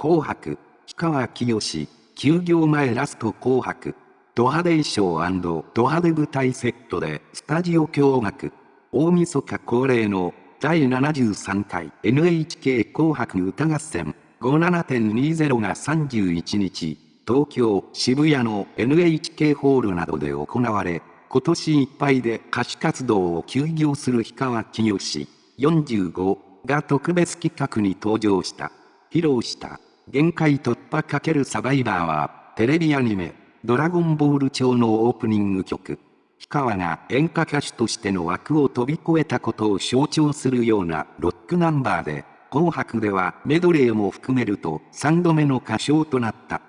紅白、氷川きよし、休業前ラスト紅白、ド派手衣装ド派手舞台セットでスタジオ驚愕、大晦日恒例の第73回 NHK 紅白歌合戦57.20が31日、東京渋谷の NHK ホールなどで行われ、今年いっぱいで歌手活動を休業する氷川きよし45が特別企画に登場した。披露した限界突破×サバイバーはテレビアニメドラゴンボール調のオープニング曲。氷川が演歌歌手としての枠を飛び越えたことを象徴するようなロックナンバーで、紅白ではメドレーも含めると3度目の歌唱となった。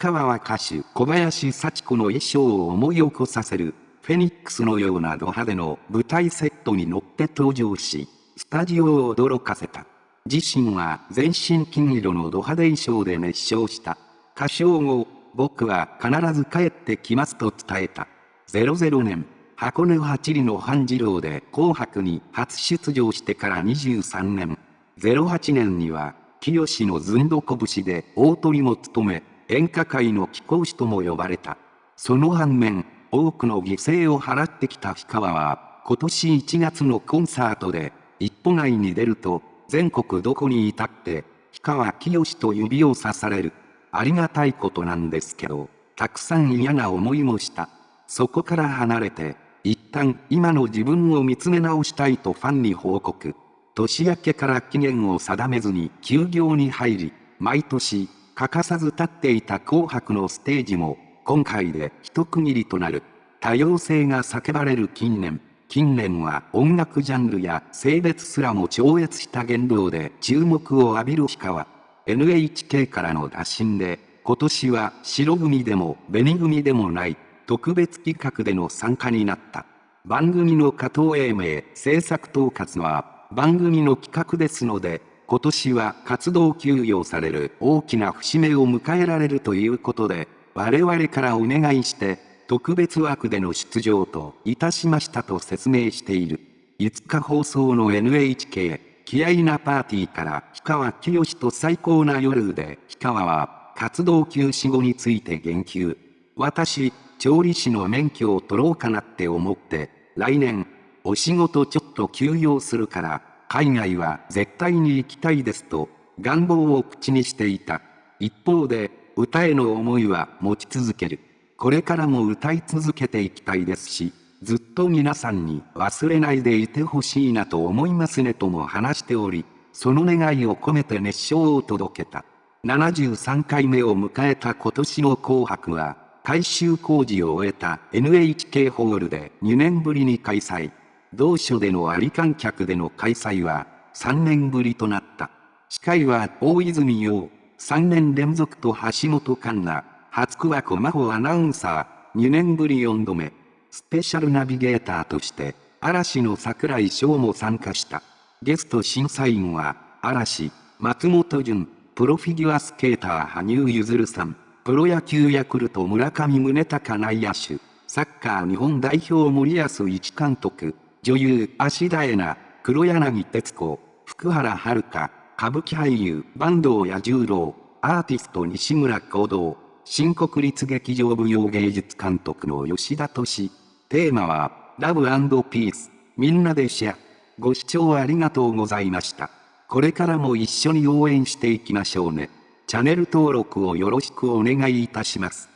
氷川は歌手小林幸子の衣装を思い起こさせるフェニックスのようなド派手の舞台セットに乗って登場し、スタジオを驚かせた。自身は全身金色のド派手衣装で熱唱した。歌唱後、僕は必ず帰ってきますと伝えた。00年、箱根八里の半次郎で紅白に初出場してから23年。08年には、清のずんどこ節で大鳥も務め、演歌界の貴公子とも呼ばれた。その反面、多くの犠牲を払ってきた氷川は、今年1月のコンサートで、一歩外に出ると、全国どこにいたって、氷川きよしと指をさされる。ありがたいことなんですけど、たくさん嫌な思いもした。そこから離れて、一旦今の自分を見つめ直したいとファンに報告。年明けから期限を定めずに休業に入り、毎年欠かさず立っていた紅白のステージも今回で一区切りとなる。多様性が叫ばれる近年、近年は音楽ジャンルや性別すらも超越した言動で注目を浴びる氷川。NHK からの打診で、今年は白組でも紅組でもない特別企画での参加になった。番組の加藤英明制作統括は番組の企画ですので、今年は活動休養される大きな節目を迎えられるということで、我々からお願いして特別枠での出場といたしましたと説明している。5日放送の NHK、気合なパーティーから氷川きよしと最高な夜で氷川は活動休止後について言及。私、調理師の免許を取ろうかなって思って、来年、お仕事ちょっと休養するから、海外は絶対に行きたいですと、願望を口にしていた。一方で、歌への思いは持ち続ける。これからも歌い続けていきたいですし、ずっと皆さんに忘れないでいてほしいなと思いますねとも話しており、その願いを込めて熱唱を届けた。73回目を迎えた今年の紅白は、改修工事を終えた NHK ホールで2年ぶりに開催。同所でのあり観客での開催は3年ぶりとなった。司会は大泉洋、3年連続と橋本環奈、初区は小真帆アナウンサー、2年ぶり4度目。スペシャルナビゲーターとして、嵐の桜井翔も参加した。ゲスト審査員は、嵐、松本潤、プロフィギュアスケーター羽生結弦さん、プロ野球ヤクルト村上宗隆内野手、サッカー日本代表森保一監督、女優芦田恵那、黒柳徹子、福原遥、歌舞伎俳優坂東彌十郎、アーティスト西村行動、新国立劇場舞踊芸術監督の吉田敏。テーマは、ラブピース。みんなでシェア。ご視聴ありがとうございました。これからも一緒に応援していきましょうね。チャンネル登録をよろしくお願いいたします。